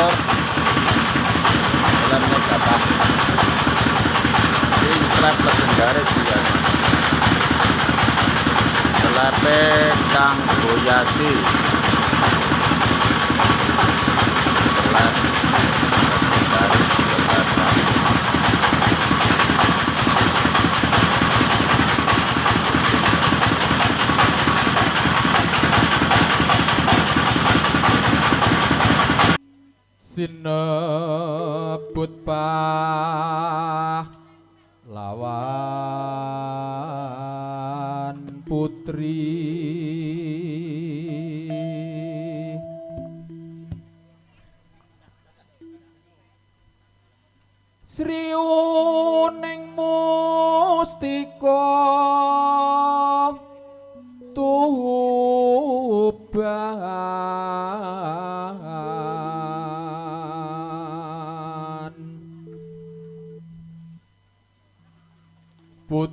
motor dalam naik atas. Ini trap legendaris juga ya. selape kang boyasi kelas sinebut lawan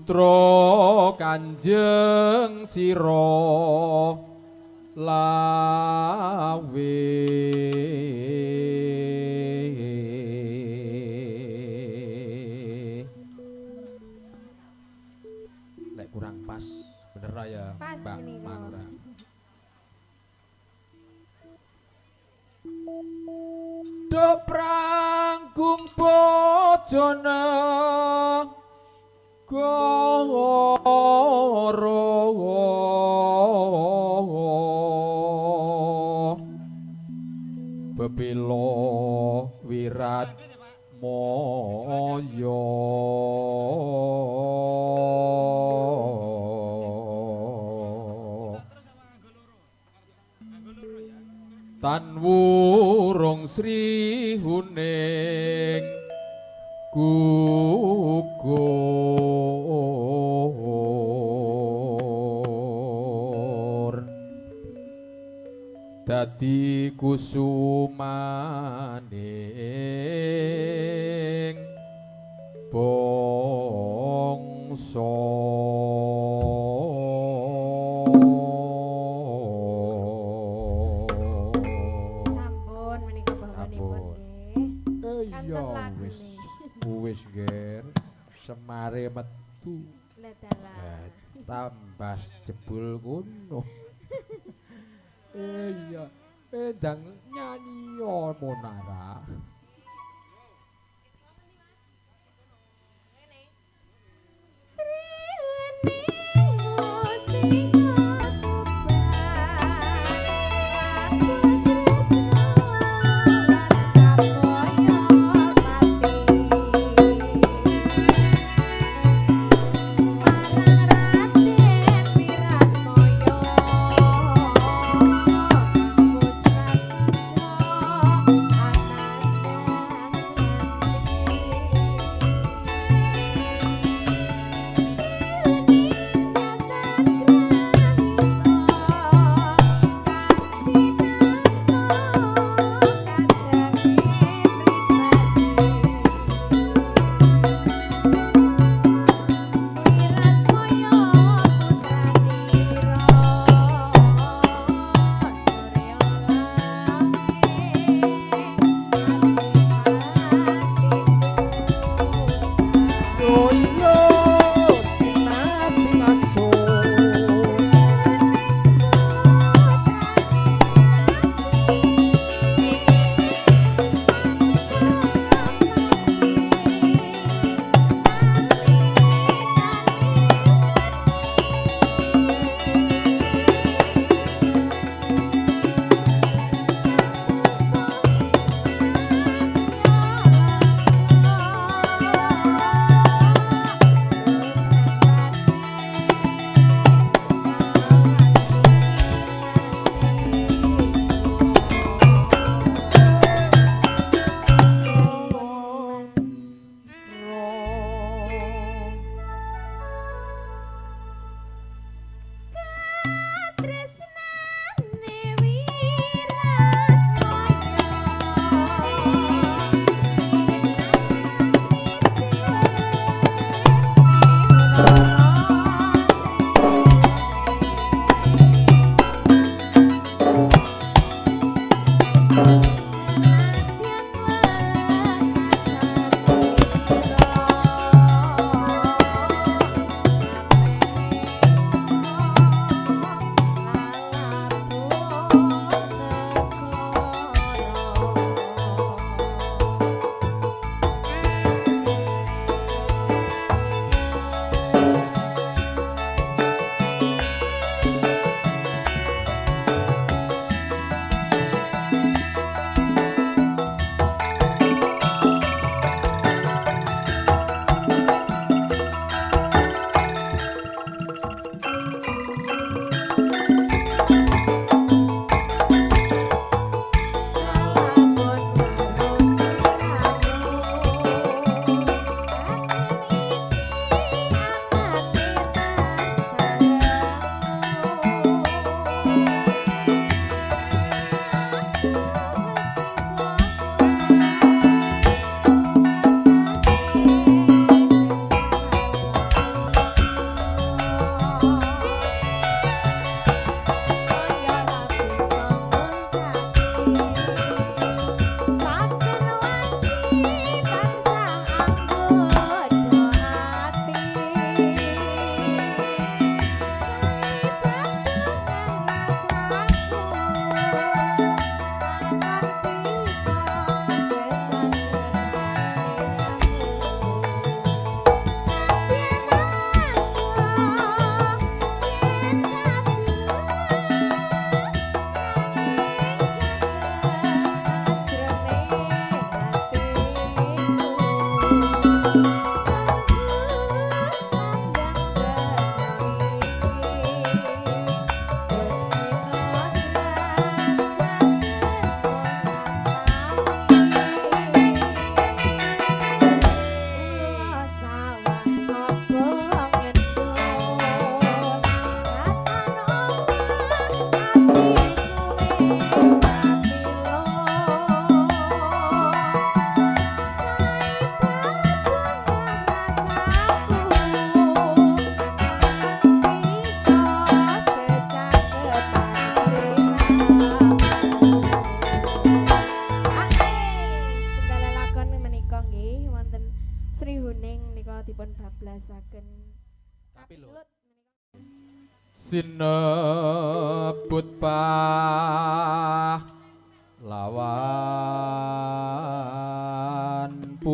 Putra Kanjeng Sira lawe. Lek kurang pas bener ra ya Mbak. Manura? Do pranggung bojone goro Bebilo wirat moyo. Tan wurung Sri Huning gugur. Dadi kusumaning bangsa wis ger semare metu. Lah dalah. Eh, tambah jebul kono eh iya eh ndang nyanyi monara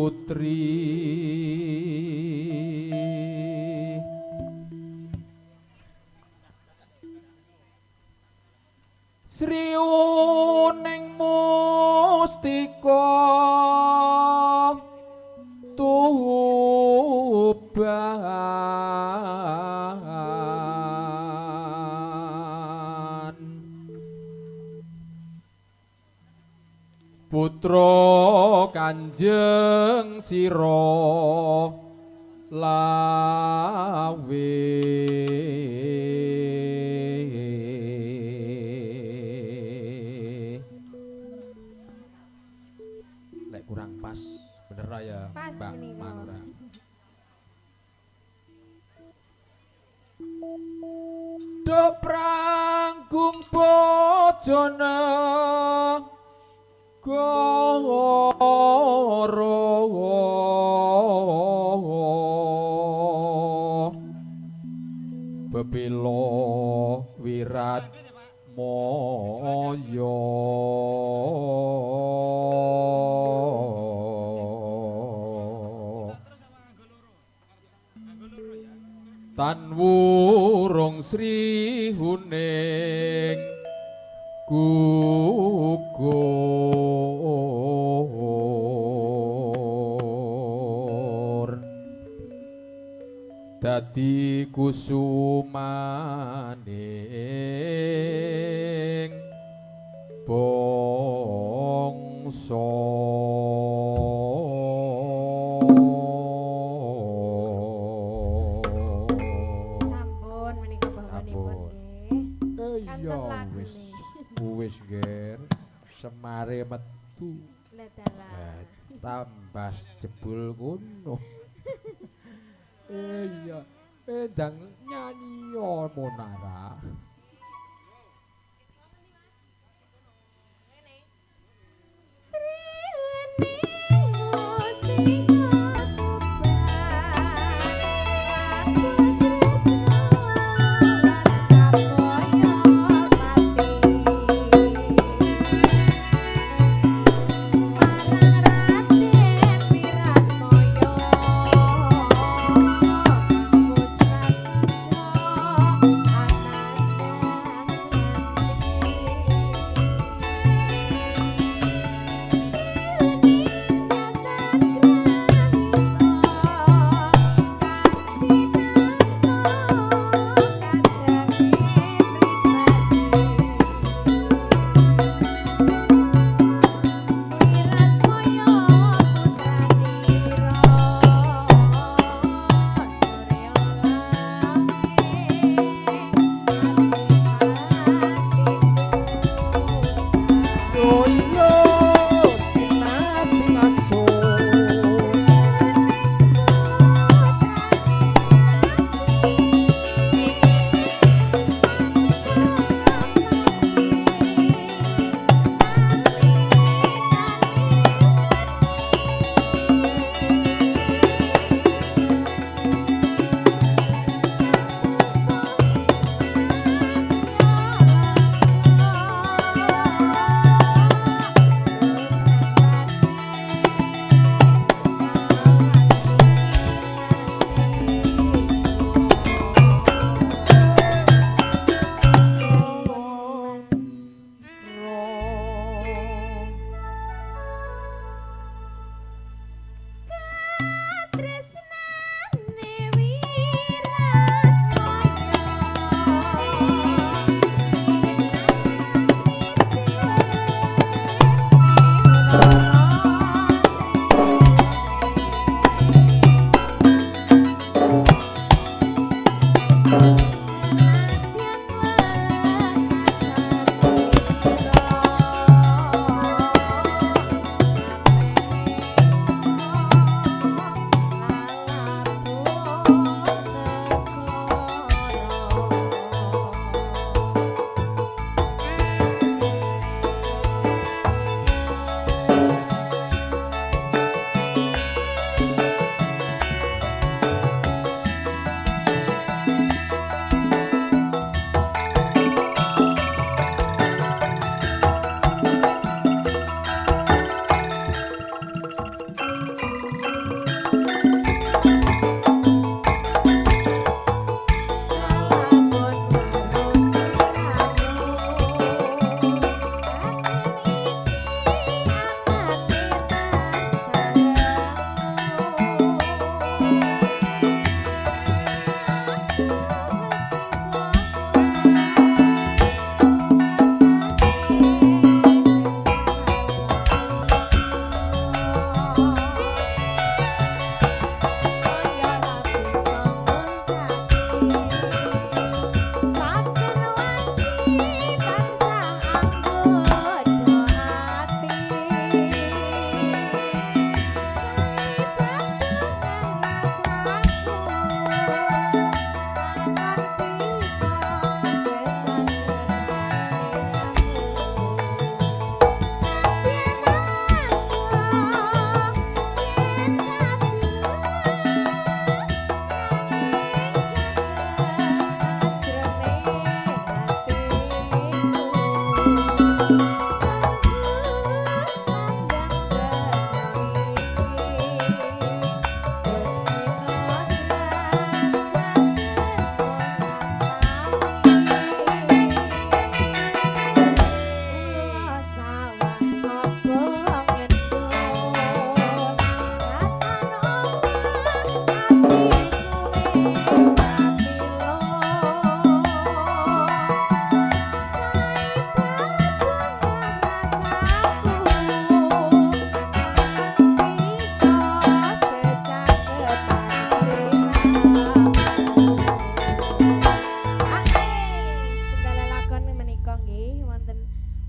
putri lawe. Lek kurang pas bener ya Mbak. Manura Do pranggung bojone goro Bebilo wirat moyo. Tan wurung Sri Huning gugur Dadi kusumaning bangsa. Sampun menika bahanipun Sampun. nggih. Eh, wis. wis ger. Semare metu. Lah tambah jebul ngono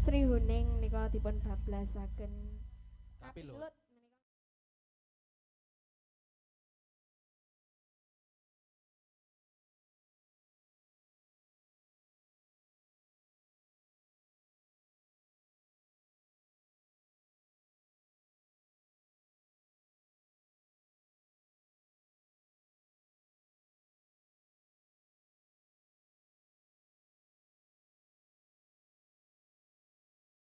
Sri Huning nika dipun bablasaken. Tapi lho